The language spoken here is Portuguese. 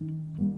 Música